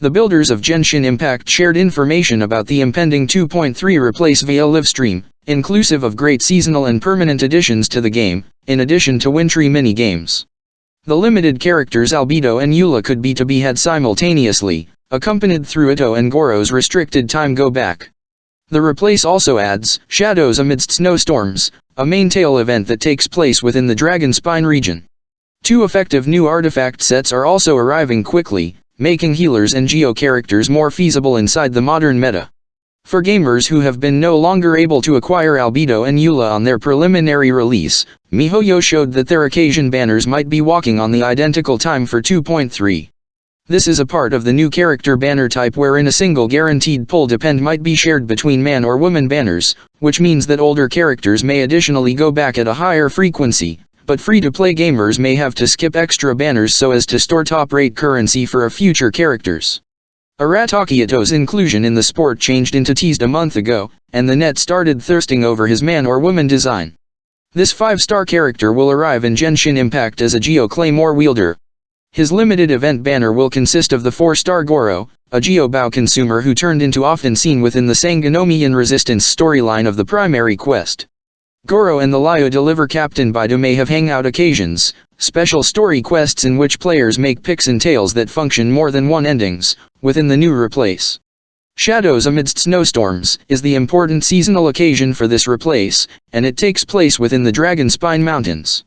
The builders of Genshin Impact shared information about the impending 2.3 replace via livestream, inclusive of great seasonal and permanent additions to the game, in addition to wintry mini-games. The limited characters Albedo and Eula could be to be had simultaneously, accompanied through Itto and Goro's restricted time go back. The replace also adds Shadows Amidst Snowstorms, a main tale event that takes place within the Dragon Spine region. Two effective new artifact sets are also arriving quickly, making healers and geo characters more feasible inside the modern meta. For gamers who have been no longer able to acquire Albedo and Eula on their preliminary release, MiHoYo showed that their occasion banners might be walking on the identical time for 2.3. This is a part of the new character banner type wherein a single guaranteed pull depend might be shared between man or woman banners, which means that older characters may additionally go back at a higher frequency, but free-to-play gamers may have to skip extra banners so as to store top-rate currency for a future characters. Arataki Itto's inclusion in the sport changed into teased a month ago, and the net started thirsting over his man or woman design. This 5-star character will arrive in Genshin Impact as a Geo Claymore wielder, his limited event banner will consist of the 4-star Goro, a Geobao consumer who turned into often seen within the Sangonomiya Resistance storyline of the primary quest. Goro and the Liyue deliver Captain Beidou may have hangout occasions, special story quests in which players make picks and tales that function more than one endings, within the new replace. Shadows Amidst Snowstorms is the important seasonal occasion for this replace, and it takes place within the Dragon Spine Mountains.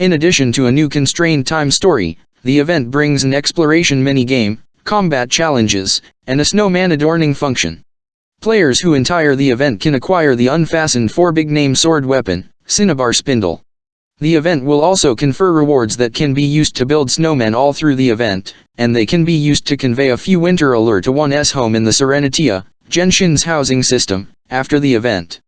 In addition to a new constrained time story, the event brings an exploration mini-game, combat challenges, and a snowman adorning function. Players who entire the event can acquire the unfastened 4 big name sword weapon, Cinnabar Spindle. The event will also confer rewards that can be used to build snowmen all through the event, and they can be used to convey a few winter allure to one's home in the Serenitea, Genshin's housing system, after the event.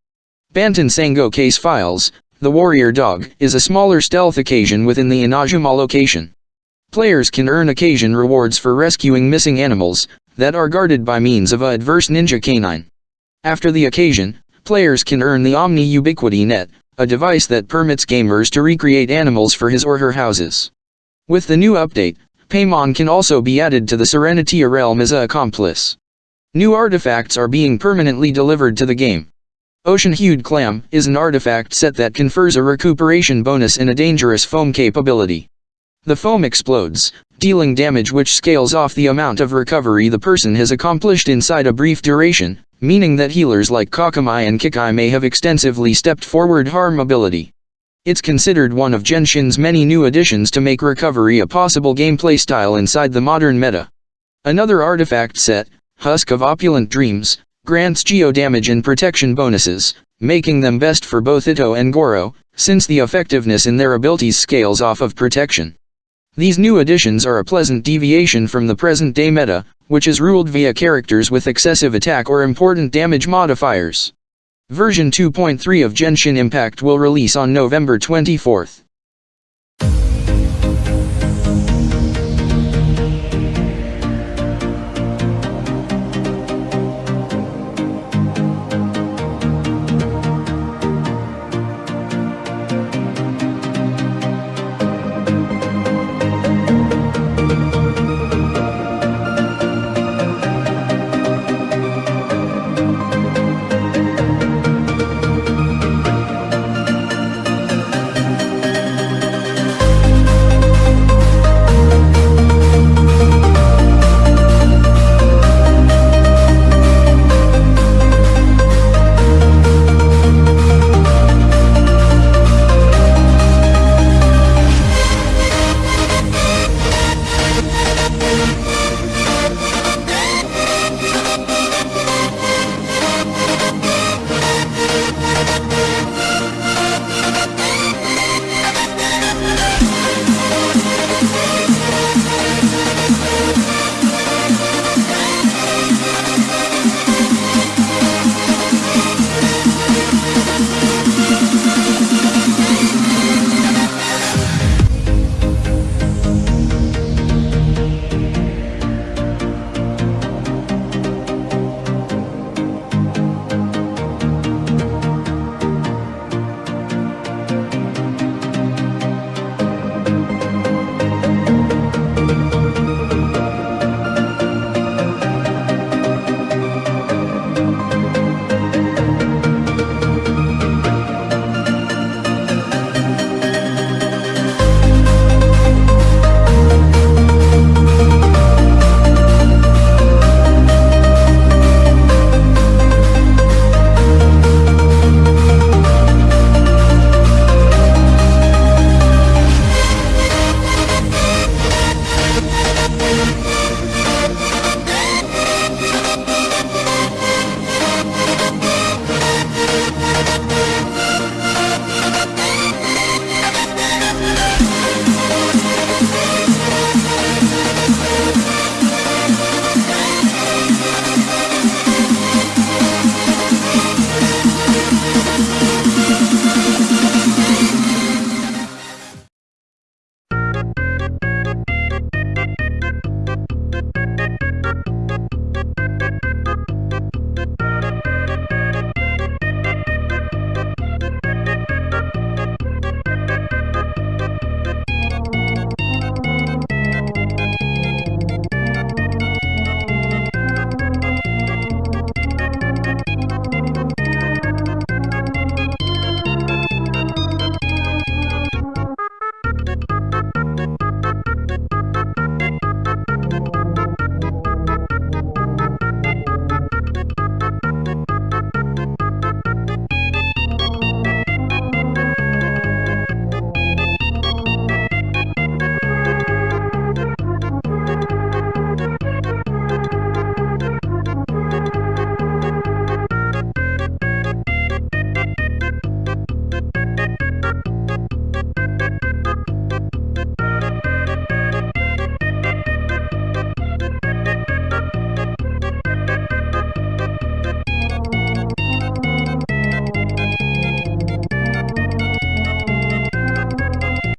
Bantan Sango case files, the warrior dog, is a smaller stealth occasion within the Inazuma location. Players can earn occasion rewards for rescuing missing animals, that are guarded by means of a adverse ninja canine. After the occasion, players can earn the Omni Ubiquity Net, a device that permits gamers to recreate animals for his or her houses. With the new update, Paimon can also be added to the Serenitea realm as a accomplice. New artifacts are being permanently delivered to the game. Ocean Hued Clam is an artifact set that confers a recuperation bonus and a dangerous foam capability. The foam explodes, dealing damage which scales off the amount of recovery the person has accomplished inside a brief duration, meaning that healers like Kokomi and Kikai may have extensively stepped forward harm ability. It's considered one of Genshin's many new additions to make recovery a possible gameplay style inside the modern meta. Another artifact set, Husk of Opulent Dreams, grants geo damage and protection bonuses, making them best for both Itto and Goro, since the effectiveness in their abilities scales off of protection. These new additions are a pleasant deviation from the present-day meta, which is ruled via characters with excessive attack or important damage modifiers. Version 2.3 of Genshin Impact will release on November 24th.